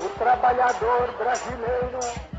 O trabalhador brasileiro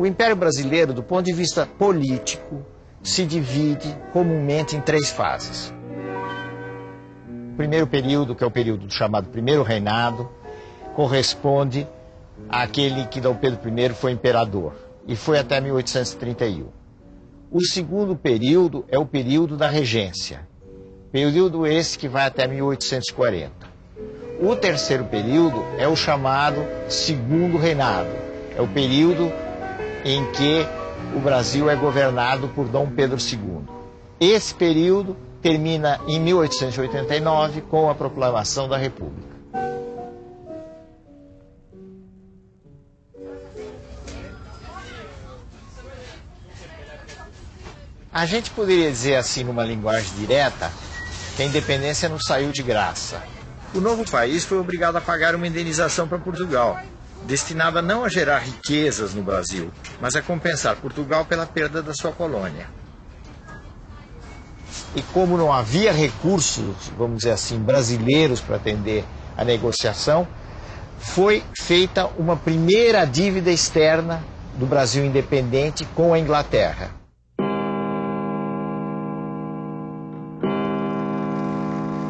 O Império Brasileiro, do ponto de vista político, se divide comumente em três fases. O primeiro período, que é o período chamado Primeiro Reinado, corresponde àquele que Dom Pedro I foi imperador, e foi até 1831. O segundo período é o período da regência, período esse que vai até 1840. O terceiro período é o chamado Segundo Reinado, é o período em que o Brasil é governado por Dom Pedro II. Esse período termina em 1889 com a proclamação da República. A gente poderia dizer assim, numa linguagem direta, que a independência não saiu de graça. O novo país foi obrigado a pagar uma indenização para Portugal, destinada não a gerar riquezas no Brasil, mas a compensar Portugal pela perda da sua colônia. E como não havia recursos, vamos dizer assim, brasileiros para atender a negociação, foi feita uma primeira dívida externa do Brasil independente com a Inglaterra.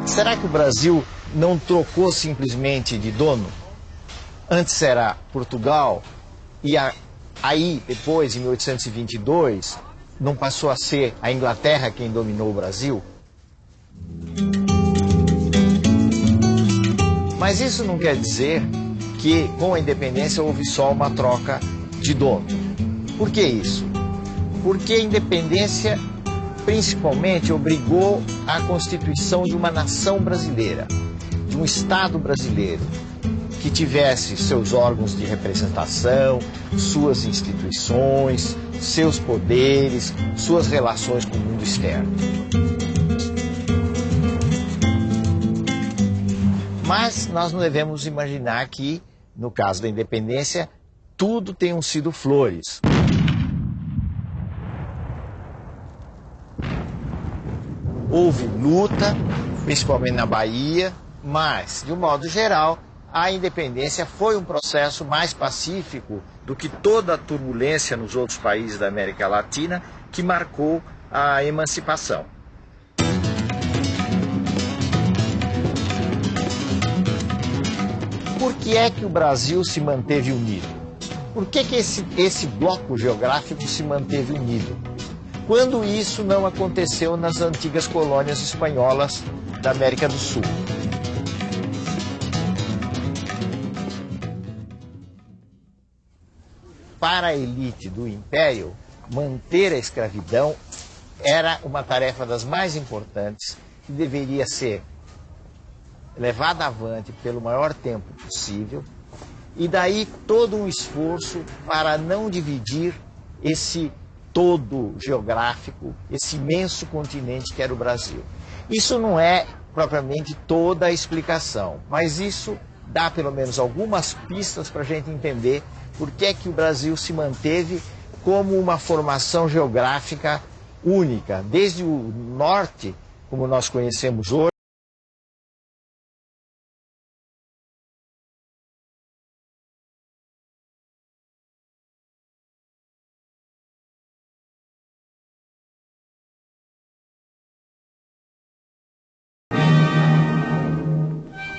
Será que o Brasil não trocou simplesmente de dono? Antes era Portugal e a, aí, depois, em 1822, não passou a ser a Inglaterra quem dominou o Brasil? Mas isso não quer dizer que com a independência houve só uma troca de dono. Por que isso? Porque a independência principalmente obrigou a constituição de uma nação brasileira, de um Estado brasileiro, que tivesse seus órgãos de representação, suas instituições, seus poderes, suas relações com o mundo externo. Mas nós não devemos imaginar que, no caso da independência, tudo tenham sido flores. Houve luta, principalmente na Bahia, mas, de um modo geral, a independência foi um processo mais pacífico do que toda a turbulência nos outros países da América Latina que marcou a emancipação. Por que é que o Brasil se manteve unido? Por que, que esse, esse bloco geográfico se manteve unido? Quando isso não aconteceu nas antigas colônias espanholas da América do Sul? Para a elite do império, manter a escravidão era uma tarefa das mais importantes que deveria ser levada avante pelo maior tempo possível e daí todo um esforço para não dividir esse todo geográfico, esse imenso continente que era o Brasil. Isso não é propriamente toda a explicação, mas isso dá pelo menos algumas pistas para a gente entender por que é que o Brasil se manteve como uma formação geográfica única, desde o norte, como nós conhecemos hoje,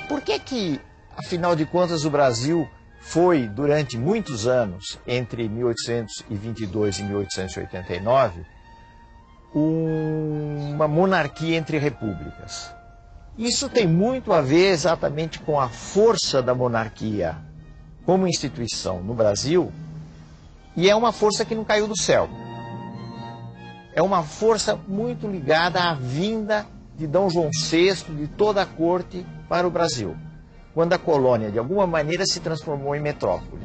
Por que que, afinal de contas, o Brasil foi, durante muitos anos, entre 1822 e 1889, uma monarquia entre repúblicas? Isso tem muito a ver exatamente com a força da monarquia como instituição no Brasil, e é uma força que não caiu do céu. É uma força muito ligada à vinda de D. João VI, de toda a corte, para o Brasil, quando a colônia, de alguma maneira, se transformou em metrópole.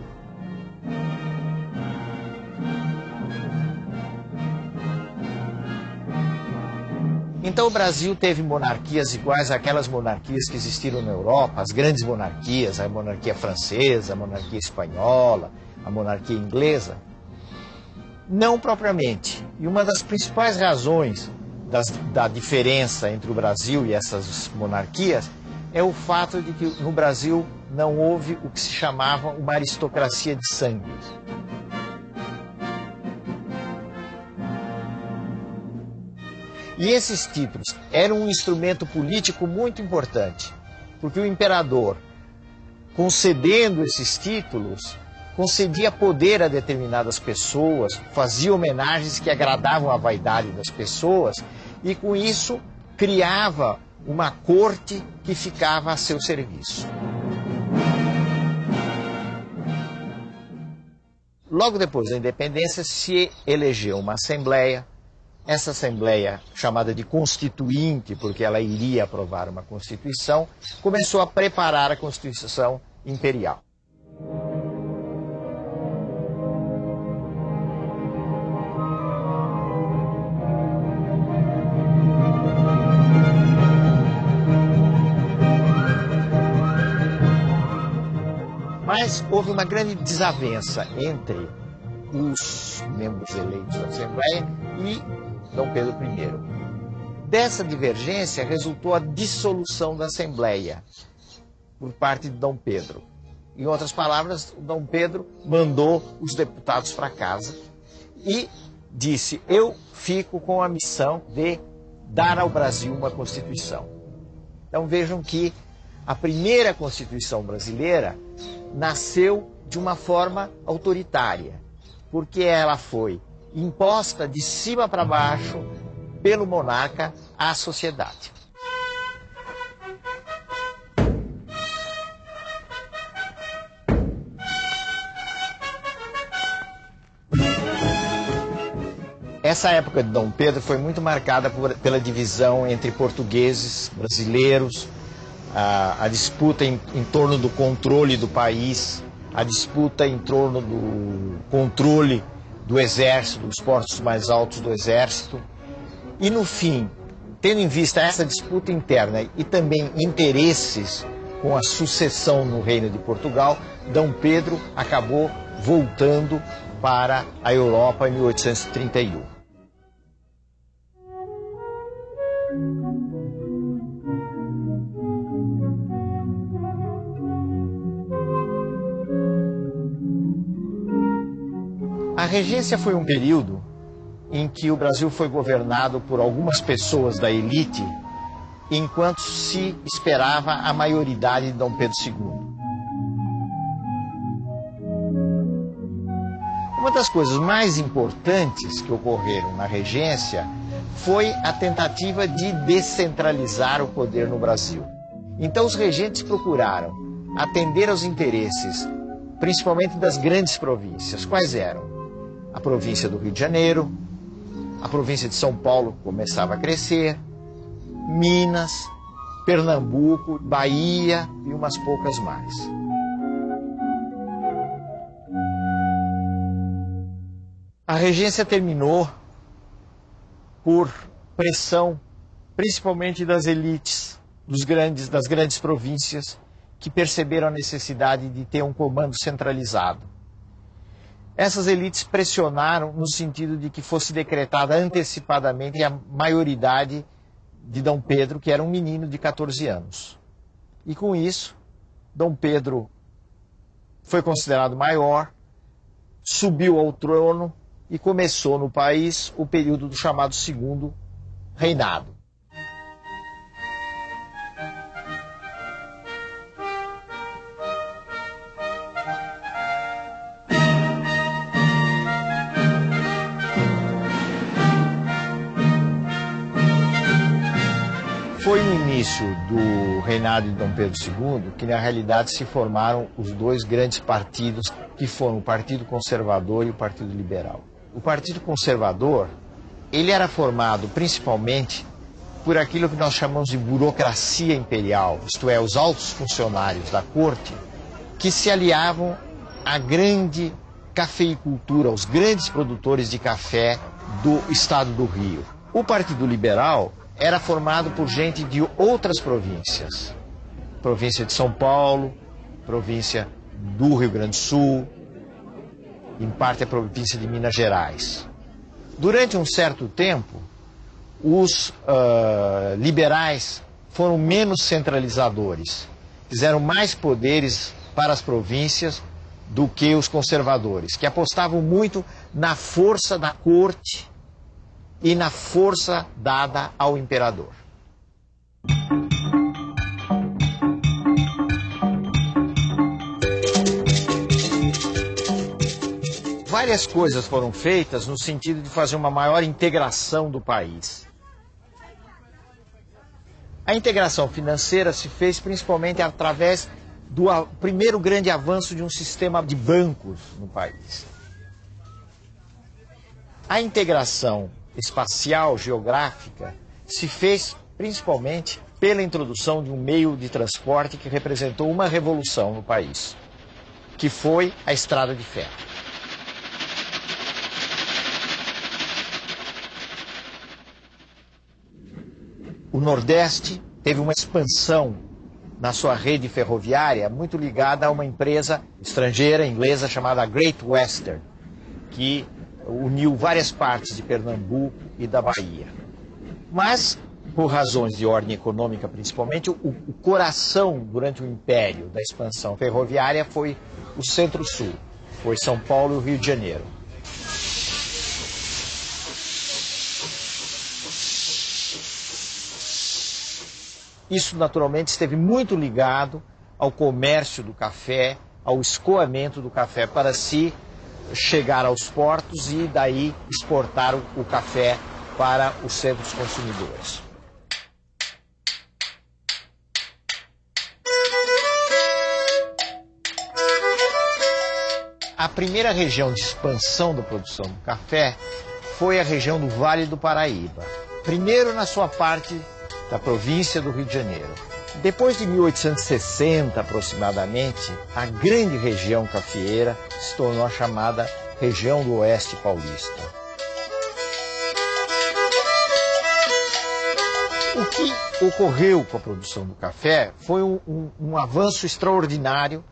Então o Brasil teve monarquias iguais àquelas monarquias que existiram na Europa, as grandes monarquias, a monarquia francesa, a monarquia espanhola, a monarquia inglesa. Não propriamente. E uma das principais razões das, da diferença entre o Brasil e essas monarquias é o fato de que no Brasil não houve o que se chamava uma aristocracia de sangue. E esses títulos eram um instrumento político muito importante, porque o imperador, concedendo esses títulos, concedia poder a determinadas pessoas, fazia homenagens que agradavam a vaidade das pessoas e com isso criava uma corte que ficava a seu serviço. Logo depois da independência se elegeu uma assembleia. Essa assembleia, chamada de constituinte, porque ela iria aprovar uma constituição, começou a preparar a constituição imperial. Mas houve uma grande desavença entre os membros eleitos da Assembleia e Dom Pedro I. Dessa divergência resultou a dissolução da Assembleia por parte de Dom Pedro. Em outras palavras, Dom Pedro mandou os deputados para casa e disse: Eu fico com a missão de dar ao Brasil uma Constituição. Então vejam que a primeira Constituição brasileira nasceu de uma forma autoritária, porque ela foi imposta de cima para baixo pelo monarca à sociedade. Essa época de Dom Pedro foi muito marcada por, pela divisão entre portugueses, brasileiros, a, a disputa em, em torno do controle do país, a disputa em torno do controle do exército, dos postos mais altos do exército. E no fim, tendo em vista essa disputa interna e também interesses com a sucessão no reino de Portugal, D. Pedro acabou voltando para a Europa em 1831. Regência foi um período em que o Brasil foi governado por algumas pessoas da elite, enquanto se esperava a maioridade de Dom Pedro II. Uma das coisas mais importantes que ocorreram na regência foi a tentativa de descentralizar o poder no Brasil. Então os regentes procuraram atender aos interesses, principalmente das grandes províncias. Quais eram? A província do Rio de Janeiro, a província de São Paulo começava a crescer, Minas, Pernambuco, Bahia e umas poucas mais. A regência terminou por pressão, principalmente das elites dos grandes, das grandes províncias, que perceberam a necessidade de ter um comando centralizado. Essas elites pressionaram no sentido de que fosse decretada antecipadamente a maioridade de Dom Pedro, que era um menino de 14 anos. E com isso, Dom Pedro foi considerado maior, subiu ao trono e começou no país o período do chamado Segundo Reinado. Reinado de Dom Pedro II que, na realidade, se formaram os dois grandes partidos, que foram o Partido Conservador e o Partido Liberal. O Partido Conservador, ele era formado principalmente por aquilo que nós chamamos de burocracia imperial, isto é, os altos funcionários da corte, que se aliavam à grande cafeicultura, aos grandes produtores de café do estado do Rio. O Partido Liberal era formado por gente de outras províncias. Província de São Paulo, província do Rio Grande do Sul, em parte a província de Minas Gerais. Durante um certo tempo, os uh, liberais foram menos centralizadores, fizeram mais poderes para as províncias do que os conservadores, que apostavam muito na força da corte e na força dada ao imperador. Várias coisas foram feitas no sentido de fazer uma maior integração do país. A integração financeira se fez principalmente através do primeiro grande avanço de um sistema de bancos no país. A integração espacial, geográfica, se fez principalmente pela introdução de um meio de transporte que representou uma revolução no país, que foi a estrada de ferro. O Nordeste teve uma expansão na sua rede ferroviária muito ligada a uma empresa estrangeira, inglesa, chamada Great Western, que uniu várias partes de Pernambuco e da Bahia. Mas, por razões de ordem econômica principalmente, o, o coração durante o império da expansão ferroviária foi o Centro-Sul, foi São Paulo e o Rio de Janeiro. Isso naturalmente esteve muito ligado ao comércio do café, ao escoamento do café para si chegar aos portos e daí exportar o café para os centros consumidores. A primeira região de expansão da produção do café foi a região do Vale do Paraíba. Primeiro na sua parte da província do Rio de Janeiro. Depois de 1860 aproximadamente, a grande região cafeeira se tornou a chamada região do Oeste Paulista. O que ocorreu com a produção do café foi um, um, um avanço extraordinário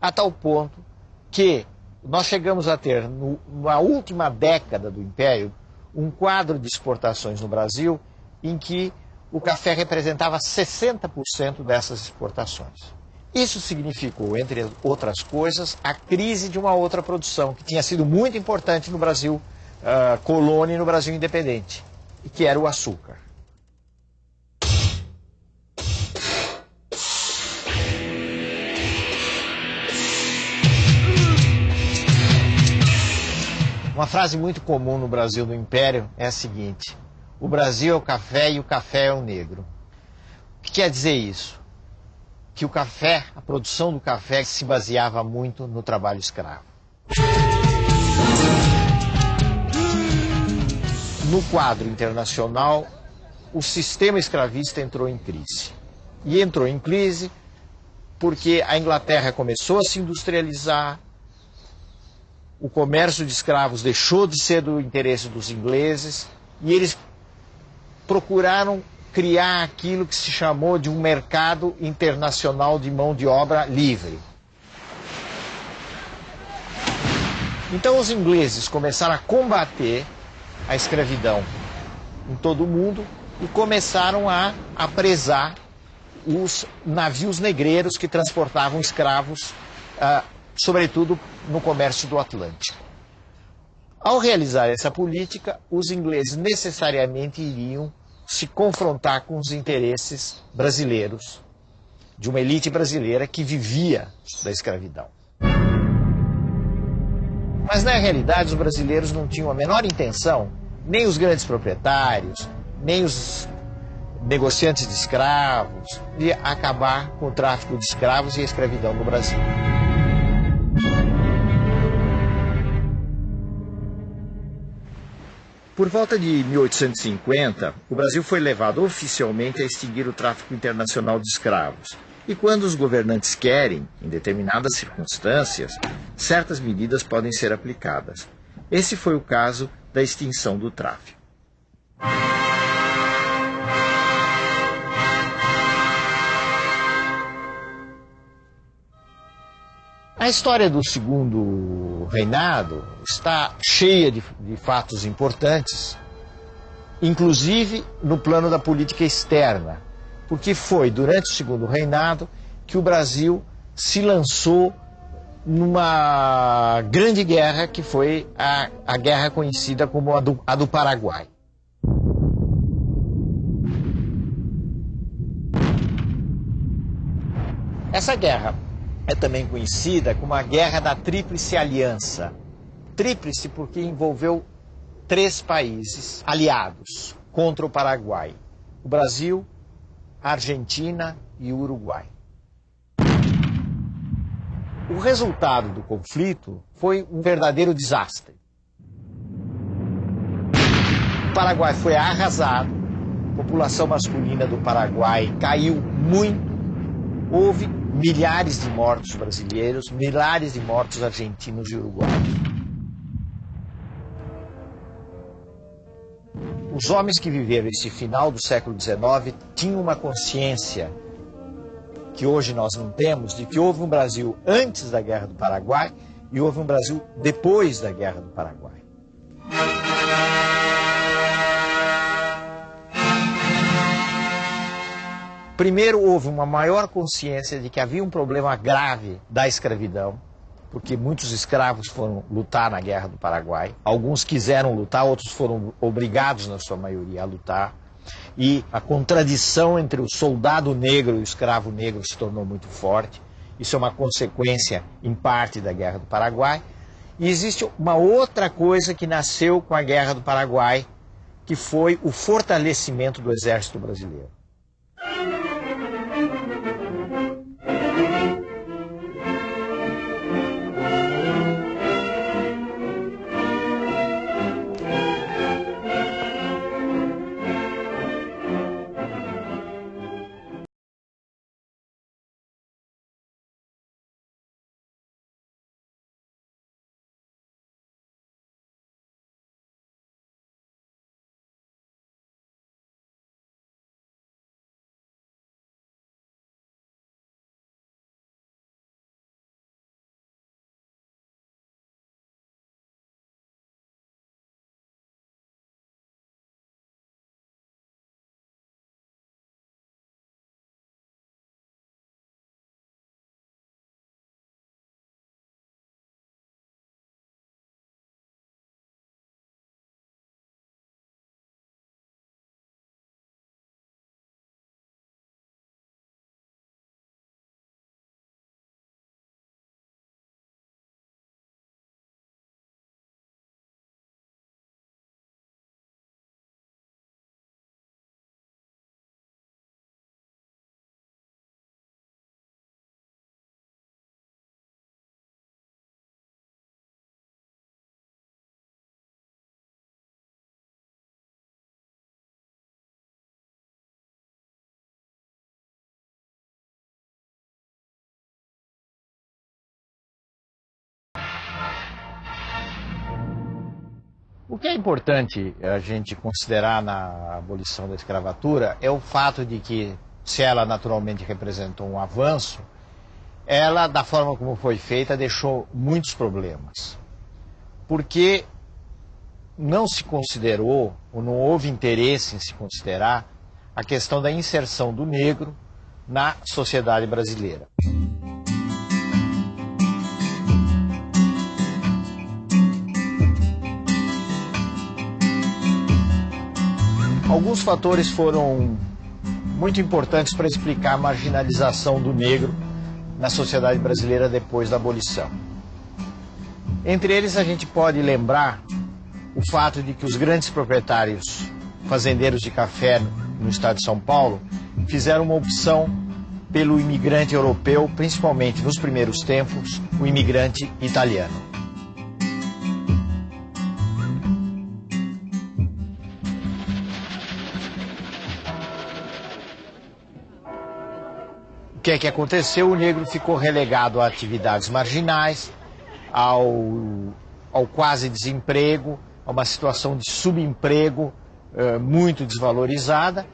a tal ponto que nós chegamos a ter, no, na última década do Império, um quadro de exportações no Brasil em que o café representava 60% dessas exportações. Isso significou, entre outras coisas, a crise de uma outra produção que tinha sido muito importante no Brasil uh, colônia e no Brasil independente, que era o açúcar. Uma frase muito comum no Brasil do Império é a seguinte: o Brasil é o café e o café é o negro. O que quer dizer isso? Que o café, a produção do café se baseava muito no trabalho escravo. No quadro internacional, o sistema escravista entrou em crise. E entrou em crise porque a Inglaterra começou a se industrializar, o comércio de escravos deixou de ser do interesse dos ingleses e eles procuraram criar aquilo que se chamou de um mercado internacional de mão de obra livre. Então os ingleses começaram a combater a escravidão em todo o mundo e começaram a apresar os navios negreiros que transportavam escravos, ah, sobretudo no comércio do Atlântico. Ao realizar essa política, os ingleses necessariamente iriam se confrontar com os interesses brasileiros, de uma elite brasileira que vivia da escravidão. Mas na realidade os brasileiros não tinham a menor intenção, nem os grandes proprietários, nem os negociantes de escravos, de acabar com o tráfico de escravos e a escravidão no Brasil. Por volta de 1850, o Brasil foi levado oficialmente a extinguir o tráfico internacional de escravos. E quando os governantes querem, em determinadas circunstâncias, certas medidas podem ser aplicadas. Esse foi o caso da extinção do tráfico. A história do segundo reinado está cheia de, de, fatos importantes, inclusive no plano da política externa, porque foi durante o segundo reinado que o Brasil se lançou numa grande guerra que foi a, a guerra conhecida como a do, a do Paraguai. Essa guerra é também conhecida como a Guerra da Tríplice Aliança. Tríplice porque envolveu três países aliados contra o Paraguai: o Brasil, a Argentina e o Uruguai. O resultado do conflito foi um verdadeiro desastre. O Paraguai foi arrasado, a população masculina do Paraguai caiu muito, houve milhares de mortos brasileiros, milhares de mortos argentinos e uruguaios. Os homens que viveram esse final do século XIX tinham uma consciência que hoje nós não temos, de que houve um Brasil antes da Guerra do Paraguai e houve um Brasil depois da Guerra do Paraguai. Primeiro, houve uma maior consciência de que havia um problema grave da escravidão, porque muitos escravos foram lutar na Guerra do Paraguai. Alguns quiseram lutar, outros foram obrigados, na sua maioria, a lutar. E a contradição entre o soldado negro e o escravo negro se tornou muito forte. Isso é uma consequência, em parte, da Guerra do Paraguai. E existe uma outra coisa que nasceu com a Guerra do Paraguai, que foi o fortalecimento do exército brasileiro. O que é importante a gente considerar na abolição da escravatura é o fato de que, se ela naturalmente representou um avanço, ela, da forma como foi feita, deixou muitos problemas. Porque não se considerou, ou não houve interesse em se considerar, a questão da inserção do negro na sociedade brasileira. Alguns fatores foram muito importantes para explicar a marginalização do negro na sociedade brasileira depois da abolição. Entre eles, a gente pode lembrar o fato de que os grandes proprietários fazendeiros de café no estado de São Paulo fizeram uma opção pelo imigrante europeu, principalmente nos primeiros tempos, o imigrante italiano. Que é que aconteceu? O negro ficou relegado a atividades marginais, ao, ao quase desemprego, a uma situação de subemprego uh, muito desvalorizada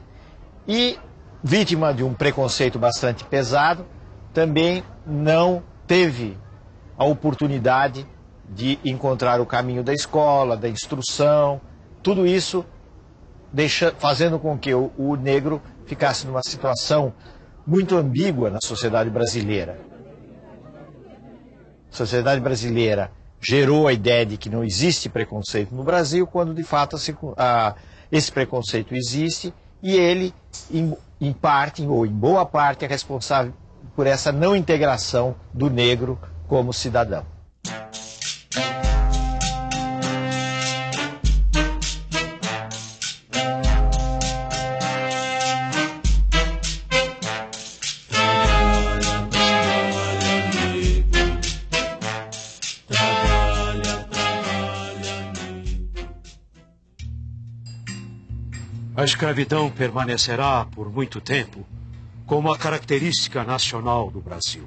e vítima de um preconceito bastante pesado, também não teve a oportunidade de encontrar o caminho da escola, da instrução, tudo isso deixa, fazendo com que o, o negro ficasse numa situação muito ambígua na sociedade brasileira. A sociedade brasileira gerou a ideia de que não existe preconceito no Brasil, quando de fato a, esse preconceito existe e ele, em, em parte, ou em boa parte, é responsável por essa não integração do negro como cidadão. A escravidão permanecerá por muito tempo como a característica nacional do Brasil.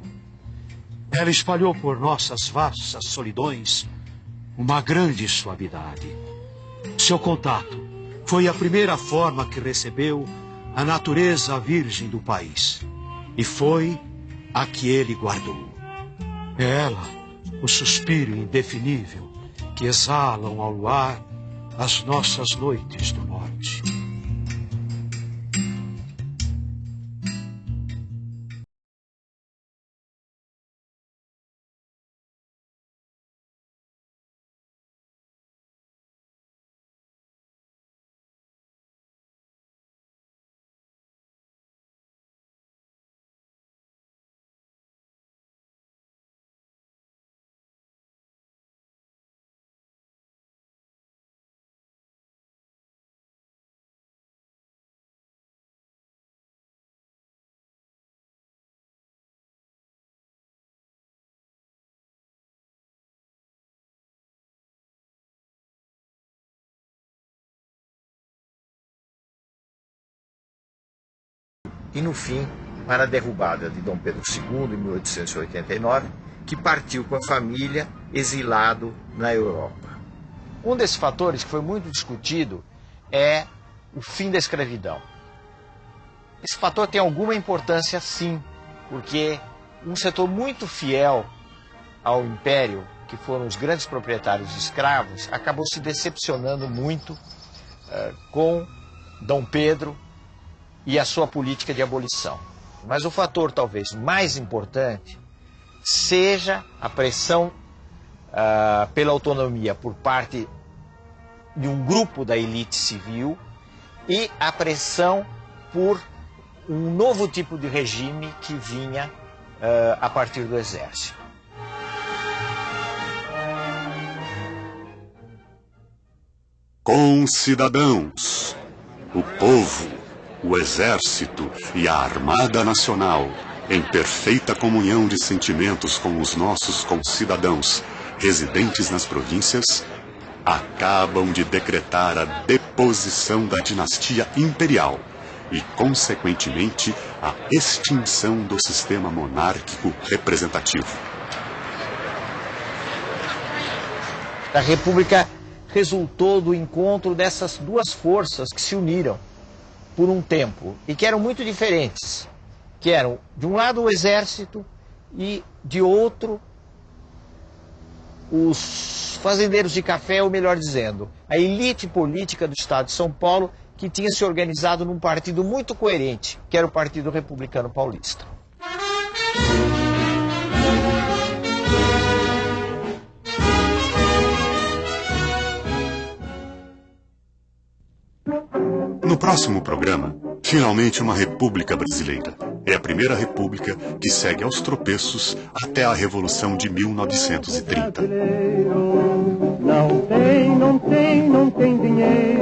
Ela espalhou por nossas vastas solidões uma grande suavidade. Seu contato foi a primeira forma que recebeu a natureza virgem do país. E foi a que ele guardou. É ela, o suspiro indefinível que exalam ao luar as nossas noites do norte. E, no fim, para a derrubada de Dom Pedro II em 1889, que partiu com a família exilado na Europa. Um desses fatores que foi muito discutido é o fim da escravidão. Esse fator tem alguma importância, sim, porque um setor muito fiel ao império, que foram os grandes proprietários de escravos, acabou se decepcionando muito uh, com Dom Pedro e a sua política de abolição. Mas o fator talvez mais importante seja a pressão uh, pela autonomia por parte de um grupo da elite civil e a pressão por um novo tipo de regime que vinha uh, a partir do exército. Com cidadãos, o povo o Exército e a Armada Nacional, em perfeita comunhão de sentimentos com os nossos concidadãos residentes nas províncias, acabam de decretar a deposição da dinastia imperial e, consequentemente, a extinção do sistema monárquico representativo. A República resultou do encontro dessas duas forças que se uniram por um tempo e que eram muito diferentes, que eram de um lado o exército e de outro os fazendeiros de café, ou melhor dizendo, a elite política do estado de São Paulo que tinha se organizado num partido muito coerente, que era o Partido Republicano Paulista. Próximo programa, finalmente uma república brasileira. É a primeira república que segue aos tropeços até a Revolução de 1930. Não tem, não tem, não tem dinheiro.